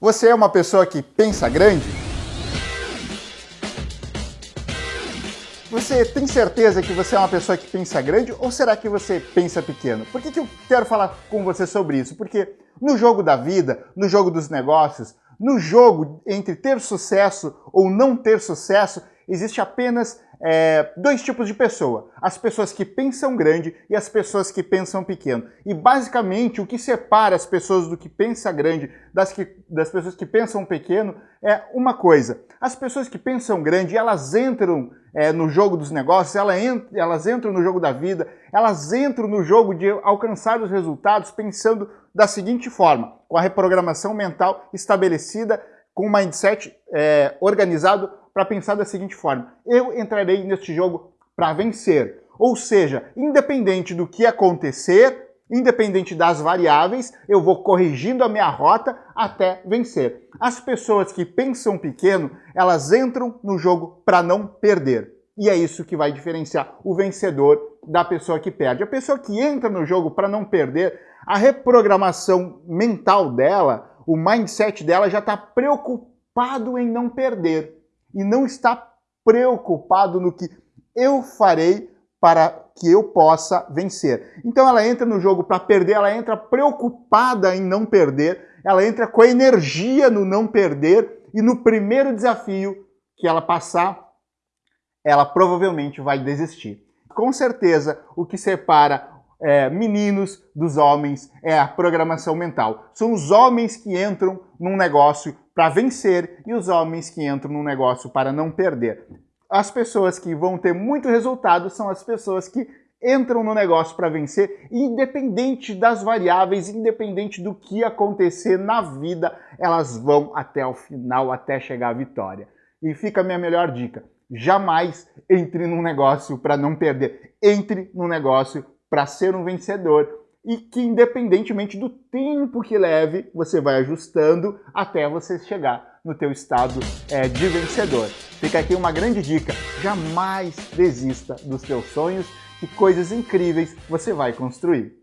Você é uma pessoa que pensa grande? Você tem certeza que você é uma pessoa que pensa grande ou será que você pensa pequeno? Por que, que eu quero falar com você sobre isso? Porque no jogo da vida, no jogo dos negócios, no jogo entre ter sucesso ou não ter sucesso, existe apenas é, dois tipos de pessoa, as pessoas que pensam grande e as pessoas que pensam pequeno. E basicamente o que separa as pessoas do que pensa grande das, que, das pessoas que pensam pequeno é uma coisa. As pessoas que pensam grande, elas entram é, no jogo dos negócios, elas entram, elas entram no jogo da vida, elas entram no jogo de alcançar os resultados pensando da seguinte forma, com a reprogramação mental estabelecida, com o mindset é, organizado para pensar da seguinte forma: eu entrarei neste jogo para vencer. Ou seja, independente do que acontecer, independente das variáveis, eu vou corrigindo a minha rota até vencer. As pessoas que pensam pequeno, elas entram no jogo para não perder. E é isso que vai diferenciar o vencedor da pessoa que perde. A pessoa que entra no jogo para não perder, a reprogramação mental dela, o mindset dela já está preocupado em não perder e não está preocupado no que eu farei para que eu possa vencer. Então ela entra no jogo para perder, ela entra preocupada em não perder, ela entra com a energia no não perder e no primeiro desafio que ela passar, ela provavelmente vai desistir. Com certeza, o que separa é, meninos dos homens é a programação mental. São os homens que entram num negócio para vencer e os homens que entram num negócio para não perder. As pessoas que vão ter muito resultado são as pessoas que entram no negócio para vencer, independente das variáveis, independente do que acontecer na vida, elas vão até o final, até chegar à vitória. E fica a minha melhor dica: jamais entre num negócio para não perder. Entre no negócio para ser um vencedor e que independentemente do tempo que leve, você vai ajustando até você chegar no teu estado é, de vencedor. Fica aqui uma grande dica, jamais desista dos teus sonhos, que coisas incríveis você vai construir.